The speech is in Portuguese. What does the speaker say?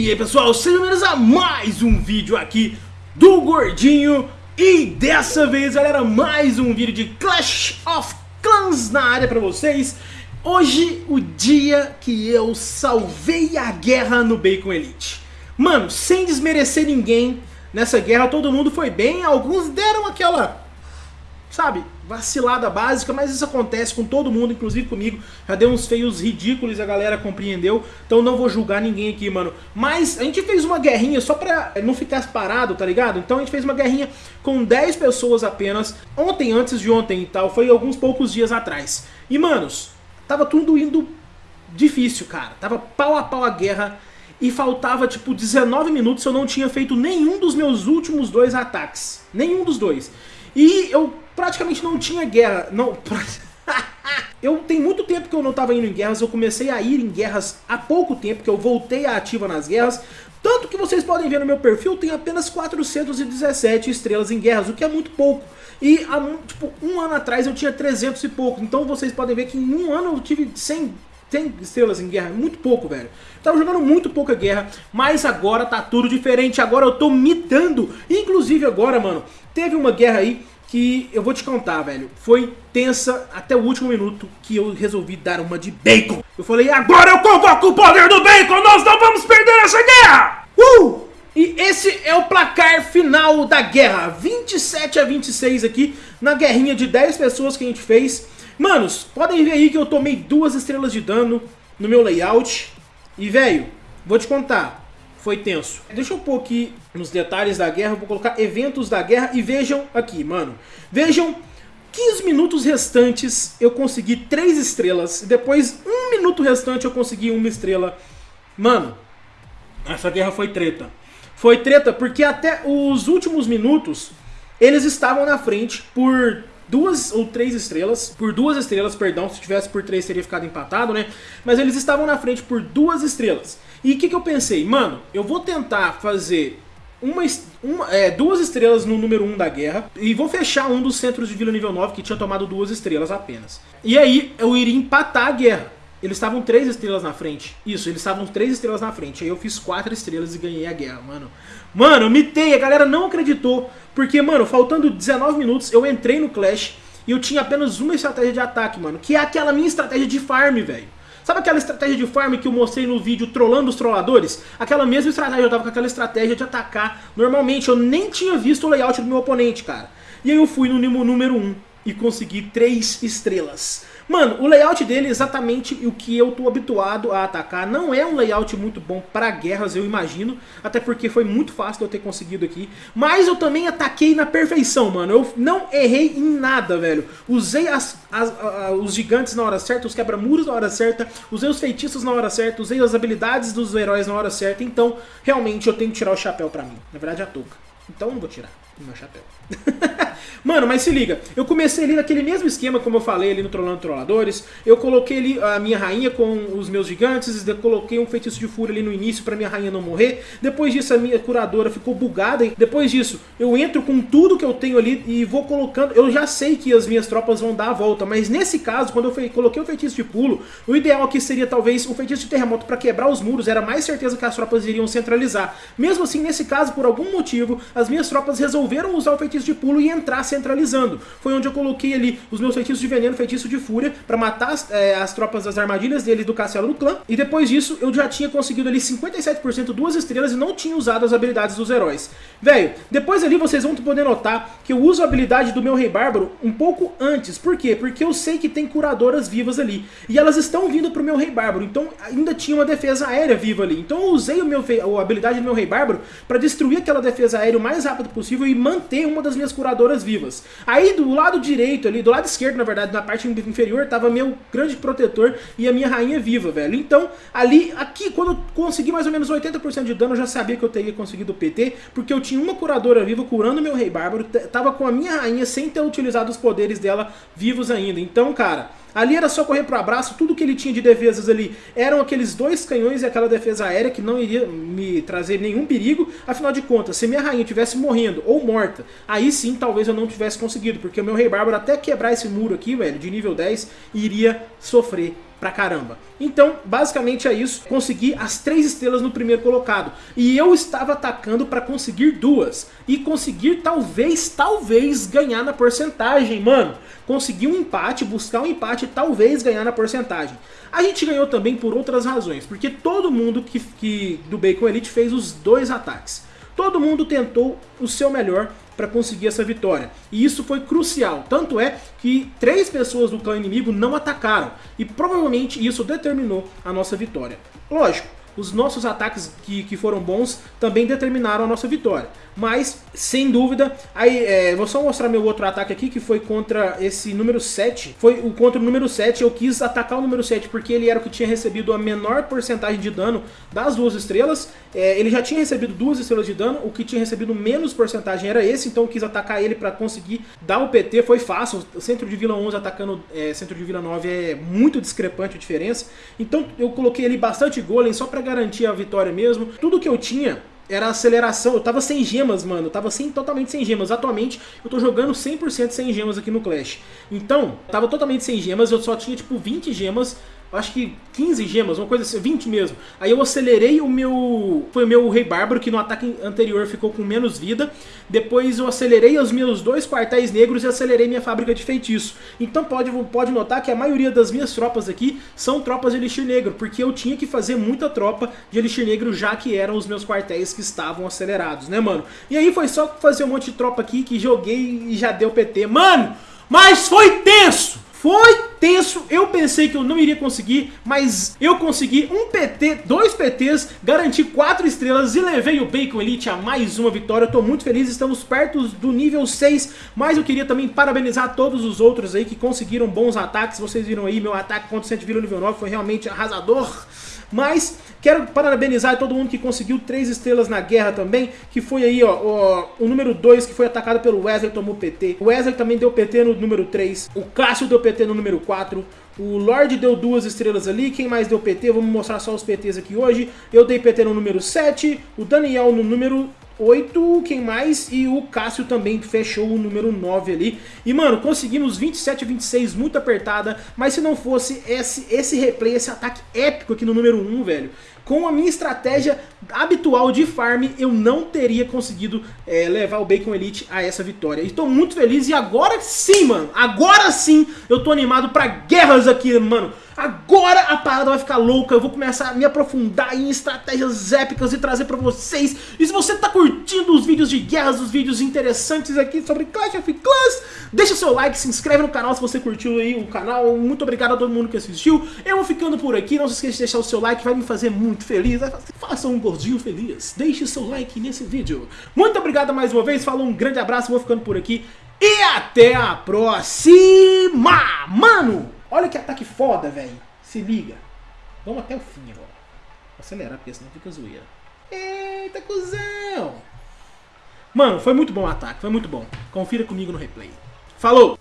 E aí pessoal, sejam bem-vindos a mais um vídeo aqui do Gordinho. E dessa vez galera, mais um vídeo de Clash of Clans na área pra vocês. Hoje, o dia que eu salvei a guerra no Bacon Elite. Mano, sem desmerecer ninguém nessa guerra, todo mundo foi bem Alguns deram aquela sabe, vacilada básica, mas isso acontece com todo mundo, inclusive comigo. Já deu uns feios ridículos a galera compreendeu, então não vou julgar ninguém aqui, mano. Mas a gente fez uma guerrinha só pra não ficar parado, tá ligado? Então a gente fez uma guerrinha com 10 pessoas apenas, ontem, antes de ontem e tal, foi alguns poucos dias atrás. E, manos, tava tudo indo difícil, cara. Tava pau a pau a guerra e faltava tipo 19 minutos eu não tinha feito nenhum dos meus últimos dois ataques. Nenhum dos dois. E eu praticamente não tinha guerra. Não. eu tenho muito tempo que eu não estava indo em guerras, eu comecei a ir em guerras há pouco tempo, que eu voltei a ativa nas guerras. Tanto que vocês podem ver no meu perfil, tem apenas 417 estrelas em guerras, o que é muito pouco. E há tipo, um ano atrás eu tinha 300 e pouco, então vocês podem ver que em um ano eu tive 100, 100 estrelas em guerra, muito pouco, velho. Tava jogando muito pouca guerra, mas agora tá tudo diferente, agora eu tô mitando. Inclusive agora, mano, teve uma guerra aí que eu vou te contar, velho, foi tensa até o último minuto que eu resolvi dar uma de bacon. Eu falei, agora eu convoco o poder do bacon, nós não vamos perder essa guerra! Uh! E esse é o placar final da guerra, 27 a 26 aqui, na guerrinha de 10 pessoas que a gente fez. Manos, podem ver aí que eu tomei duas estrelas de dano no meu layout. E, velho, vou te contar, foi tenso. Deixa eu pôr aqui nos detalhes da guerra, vou colocar eventos da guerra e vejam aqui, mano. Vejam 15 minutos restantes eu consegui 3 estrelas, depois um minuto restante eu consegui uma estrela. Mano, essa guerra foi treta. Foi treta porque até os últimos minutos eles estavam na frente por duas ou três estrelas, por duas estrelas, perdão, se tivesse por três teria ficado empatado, né? Mas eles estavam na frente por duas estrelas. E o que, que eu pensei? Mano, eu vou tentar fazer uma, uma, é, duas estrelas no número 1 um da guerra e vou fechar um dos centros de vila nível 9 que tinha tomado duas estrelas apenas. E aí eu iria empatar a guerra. Eles estavam três estrelas na frente. Isso, eles estavam três estrelas na frente. Aí eu fiz quatro estrelas e ganhei a guerra, mano. Mano, eu mitei, a galera não acreditou. Porque, mano, faltando 19 minutos, eu entrei no Clash e eu tinha apenas uma estratégia de ataque, mano. Que é aquela minha estratégia de farm, velho. Sabe aquela estratégia de farm que eu mostrei no vídeo trollando os trolladores? Aquela mesma estratégia, eu tava com aquela estratégia de atacar. Normalmente, eu nem tinha visto o layout do meu oponente, cara. E aí eu fui no número 1 e consegui 3 estrelas. Mano, o layout dele é exatamente o que eu tô habituado a atacar. Não é um layout muito bom para guerras, eu imagino. Até porque foi muito fácil de eu ter conseguido aqui. Mas eu também ataquei na perfeição, mano. Eu não errei em nada, velho. Usei as, as, as, os gigantes na hora certa, os quebra-muros na hora certa. Usei os feitiços na hora certa. Usei as habilidades dos heróis na hora certa. Então, realmente, eu tenho que tirar o chapéu pra mim. Na verdade, a touca. Então, não vou tirar o meu chapéu. Mano, mas se liga, eu comecei ali naquele mesmo esquema, como eu falei ali no Trollando Trolladores, eu coloquei ali a minha rainha com os meus gigantes, coloquei um feitiço de fúria ali no início pra minha rainha não morrer, depois disso a minha curadora ficou bugada, depois disso eu entro com tudo que eu tenho ali e vou colocando, eu já sei que as minhas tropas vão dar a volta, mas nesse caso, quando eu coloquei o feitiço de pulo, o ideal aqui seria talvez o feitiço de terremoto pra quebrar os muros, era mais certeza que as tropas iriam centralizar. Mesmo assim, nesse caso, por algum motivo, as minhas tropas resolveram usar o feitiço de pulo e entrar centralizando. Foi onde eu coloquei ali os meus feitiços de veneno, feitiço de fúria, para matar as, é, as, tropas das armadilhas dele do castelo do clã. E depois disso, eu já tinha conseguido ali 57% duas estrelas e não tinha usado as habilidades dos heróis. Velho, depois ali vocês vão poder notar que eu uso a habilidade do meu rei bárbaro um pouco antes. Por quê? Porque eu sei que tem curadoras vivas ali. E elas estão vindo pro meu rei bárbaro, então ainda tinha uma defesa aérea viva ali. Então eu usei o meu, a habilidade do meu rei bárbaro para destruir aquela defesa aérea o mais rápido possível e manter uma das minhas curadoras vivas. Aí do lado direito ali, do lado esquerdo na verdade, na parte inferior, tava meu grande protetor e a minha rainha viva, velho. Então, ali, aqui, quando eu consegui mais ou menos 80% de dano, eu já sabia que eu teria conseguido o PT, porque eu tinha uma curadora viva curando meu rei bárbaro, tava com a minha rainha sem ter utilizado os poderes dela vivos ainda. Então, cara... Ali era só correr pro abraço, tudo que ele tinha de defesas ali eram aqueles dois canhões e aquela defesa aérea que não iria me trazer nenhum perigo. Afinal de contas, se minha rainha tivesse morrendo ou morta, aí sim talvez eu não tivesse conseguido, porque o meu rei bárbaro até quebrar esse muro aqui, velho, de nível 10, iria sofrer pra caramba. Então, basicamente é isso. Consegui as três estrelas no primeiro colocado. E eu estava atacando para conseguir duas. E conseguir talvez, talvez ganhar na porcentagem, mano. Conseguir um empate, buscar um empate e talvez ganhar na porcentagem. A gente ganhou também por outras razões. Porque todo mundo que, que do Bacon Elite fez os dois ataques. Todo mundo tentou o seu melhor para conseguir essa vitória. E isso foi crucial, tanto é que três pessoas do clã inimigo não atacaram, e provavelmente isso determinou a nossa vitória. Lógico, os nossos ataques que, que foram bons também determinaram a nossa vitória. Mas, sem dúvida, aí é, vou só mostrar meu outro ataque aqui, que foi contra esse número 7. Foi o contra o número 7, eu quis atacar o número 7 porque ele era o que tinha recebido a menor porcentagem de dano das duas estrelas. É, ele já tinha recebido duas estrelas de dano, o que tinha recebido menos porcentagem era esse, então eu quis atacar ele para conseguir dar o PT, foi fácil. O centro de Vila 11 atacando é, centro de Vila 9 é muito discrepante a diferença. Então eu coloquei ali bastante golem só para garantir a vitória mesmo. Tudo que eu tinha era aceleração. Eu tava sem gemas, mano. Eu tava sem, totalmente sem gemas. Atualmente, eu tô jogando 100% sem gemas aqui no Clash. Então, tava totalmente sem gemas. Eu só tinha, tipo, 20 gemas acho que 15 gemas, uma coisa assim, 20 mesmo. Aí eu acelerei o meu... Foi o meu Rei Bárbaro, que no ataque anterior ficou com menos vida. Depois eu acelerei os meus dois quartéis negros e acelerei minha fábrica de feitiço. Então pode, pode notar que a maioria das minhas tropas aqui são tropas de Elixir Negro, porque eu tinha que fazer muita tropa de Elixir Negro, já que eram os meus quartéis que estavam acelerados, né, mano? E aí foi só fazer um monte de tropa aqui que joguei e já deu PT. Mano, mas foi tenso! Foi tenso, eu pensei que eu não iria conseguir, mas eu consegui um PT, dois PTs, garanti quatro estrelas e levei o Bacon Elite a mais uma vitória. Eu tô muito feliz, estamos perto do nível 6, mas eu queria também parabenizar todos os outros aí que conseguiram bons ataques. Vocês viram aí, meu ataque contra o Centville nível 9 foi realmente arrasador. Mas quero parabenizar todo mundo que conseguiu três estrelas na guerra também, que foi aí, ó, ó o número 2 que foi atacado pelo Wesley, tomou PT. O Wesley também deu PT no número 3, o Cássio deu PT no número 4, o Lorde deu duas estrelas ali, quem mais deu PT? Vamos mostrar só os PTs aqui hoje. Eu dei PT no número 7, o Daniel no número 8, quem mais? E o Cássio também fechou o número 9 ali. E, mano, conseguimos 27 a 26, muito apertada. Mas se não fosse esse, esse replay, esse ataque épico aqui no número 1, velho, com a minha estratégia habitual de farm, eu não teria conseguido é, levar o Bacon Elite a essa vitória. Estou muito feliz e agora sim, mano, agora sim eu tô animado pra guerras aqui, mano. Agora a parada vai ficar louca, eu vou começar a me aprofundar em estratégias épicas e trazer pra vocês. E se você tá curtindo os vídeos de guerras, os vídeos interessantes aqui sobre Clash of Clans, deixa seu like, se inscreve no canal se você curtiu aí o canal. Muito obrigado a todo mundo que assistiu. Eu vou ficando por aqui, não se esqueça de deixar o seu like, vai me fazer muito feliz. Faça um gordinho feliz, deixe seu like nesse vídeo. Muito obrigado mais uma vez, falou um grande abraço, vou ficando por aqui. E até a próxima! Mano! Olha que ataque foda, velho. Se liga. Vamos até o fim agora. Vou acelerar, porque senão fica zoeira. Eita, cuzão! Mano, foi muito bom o ataque, foi muito bom. Confira comigo no replay. Falou!